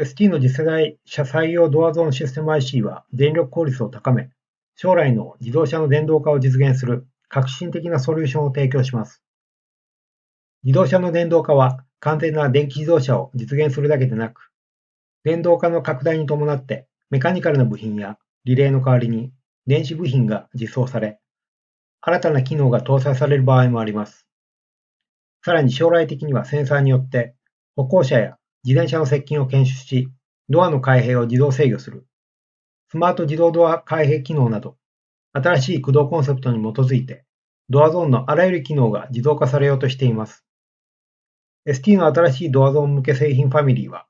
ST の次世代車載用ドアゾーンシステム IC は電力効率を高め、将来の自動車の電動化を実現する革新的なソリューションを提供します。自動車の電動化は完全な電気自動車を実現するだけでなく、電動化の拡大に伴ってメカニカルな部品やリレーの代わりに電子部品が実装され、新たな機能が搭載される場合もあります。さらに将来的にはセンサーによって歩行者や自転車の接近を検出し、ドアの開閉を自動制御する、スマート自動ドア開閉機能など、新しい駆動コンセプトに基づいて、ドアゾーンのあらゆる機能が自動化されようとしています。ST の新しいドアゾーン向け製品ファミリーは、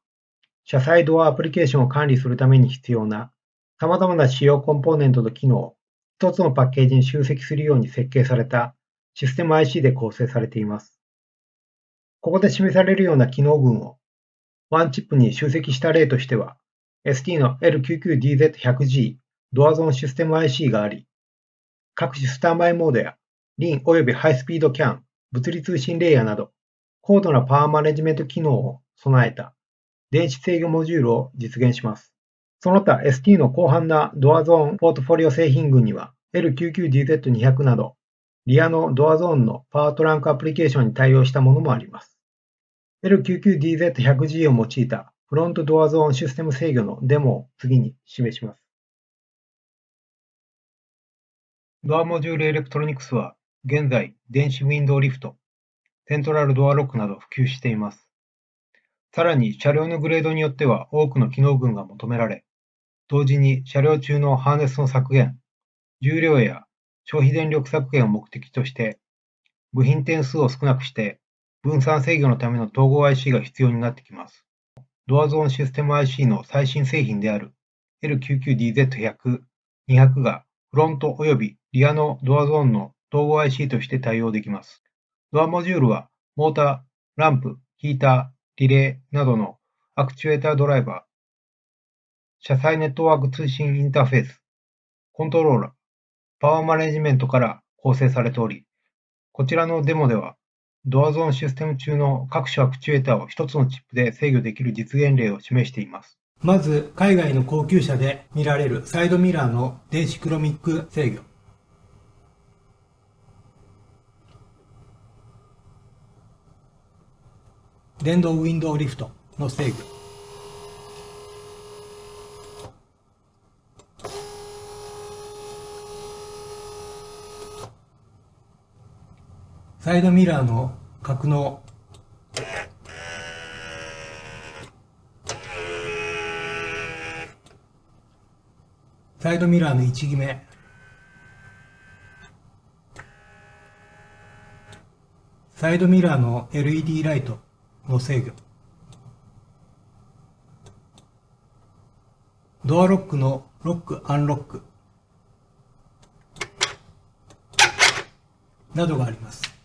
車載ドアアプリケーションを管理するために必要な様々な主要コンポーネントと機能を一つのパッケージに集積するように設計されたシステム IC で構成されています。ここで示されるような機能群をワンチップに集積した例としては、ST の L99DZ100G ドアゾーンシステム IC があり、各種スタンバイモードや LIN 及びハイスピード CAN、物理通信レイヤーなど、高度なパワーマネジメント機能を備えた電子制御モジュールを実現します。その他 ST の広範なドアゾーンポートフォリオ製品群には L99DZ200 などリアのドアゾーンのパワートランクアプリケーションに対応したものもあります。L99DZ100G を用いたフロントドアゾーンシステム制御のデモを次に示します。ドアモジュールエレクトロニクスは現在電子ウィンドウリフト、セントラルドアロックなど普及しています。さらに車両のグレードによっては多くの機能群が求められ、同時に車両中のハーネスの削減、重量や消費電力削減を目的として、部品点数を少なくして分散制御のための統合 IC が必要になってきます。ドアゾーンシステム IC の最新製品である L99DZ100、200がフロント及びリアのドアゾーンの統合 IC として対応できます。ドアモジュールはモーター、ランプ、ヒーター、リレーなどのアクチュエータードライバー、車載ネットワーク通信インターフェース、コントローラー、パワーマネジメントから構成されており、こちらのデモではドアゾーンシステム中の各種アクチュエーターを一つのチップで制御できる実現例を示しています。まず、海外の高級車で見られるサイドミラーの電子クロミック制御。電動ウィンドウリフトの制御。サイドミラーの格納。サイドミラーの位置決めサイドミラーの LED ライト。の制御。ドアロックのロックアンロック。などがあります。